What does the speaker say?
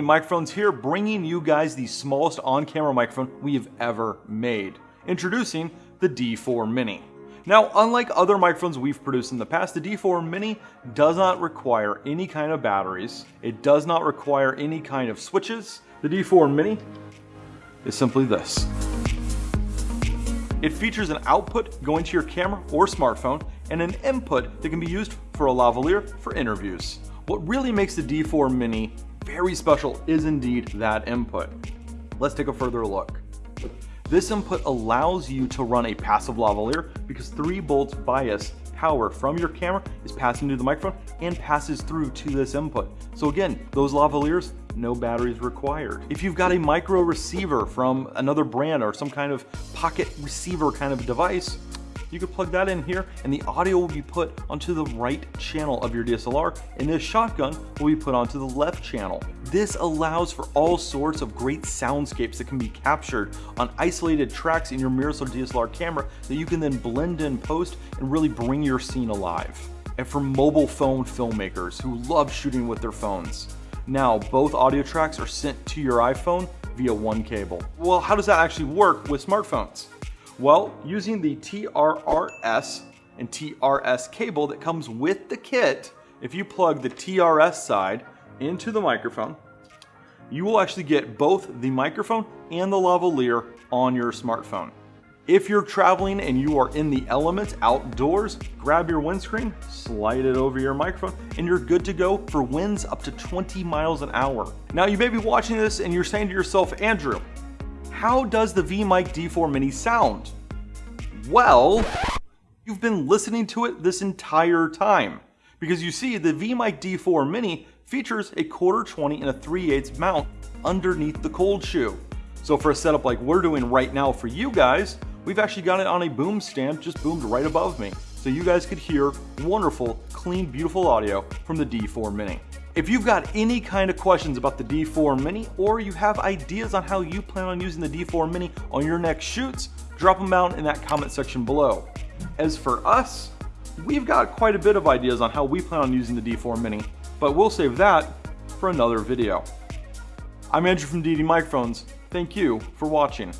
Microphones here bringing you guys the smallest on-camera microphone we have ever made. Introducing the D4 Mini. Now, unlike other microphones we've produced in the past, the D4 Mini does not require any kind of batteries. It does not require any kind of switches. The D4 Mini is simply this. It features an output going to your camera or smartphone and an input that can be used for a lavalier for interviews. What really makes the D4 Mini very special is indeed that input. Let's take a further look. This input allows you to run a passive lavalier because 3 volts bias power from your camera is passing to the microphone and passes through to this input. So again, those lavaliers, no batteries required. If you've got a micro receiver from another brand or some kind of pocket receiver kind of device, you could plug that in here and the audio will be put onto the right channel of your DSLR and this shotgun will be put onto the left channel. This allows for all sorts of great soundscapes that can be captured on isolated tracks in your mirrorless DSLR camera that you can then blend in post and really bring your scene alive. And for mobile phone filmmakers who love shooting with their phones, now both audio tracks are sent to your iPhone via one cable. Well, how does that actually work with smartphones? Well, using the TRRS and TRS cable that comes with the kit, if you plug the TRS side into the microphone, you will actually get both the microphone and the lavalier on your smartphone. If you're traveling and you are in the elements outdoors, grab your windscreen, slide it over your microphone, and you're good to go for winds up to 20 miles an hour. Now you may be watching this and you're saying to yourself, Andrew, how does the VMic D4 Mini sound? Well, you've been listening to it this entire time. Because you see, the VMic D4 Mini features a quarter 20 and a 3 8 mount underneath the cold shoe. So for a setup like we're doing right now for you guys, we've actually got it on a boom stand just boomed right above me. So you guys could hear wonderful, clean, beautiful audio from the D4 Mini. If you've got any kind of questions about the D4 Mini or you have ideas on how you plan on using the D4 Mini on your next shoots, drop them down in that comment section below. As for us, we've got quite a bit of ideas on how we plan on using the D4 Mini, but we'll save that for another video. I'm Andrew from Deity Microphones. Thank you for watching.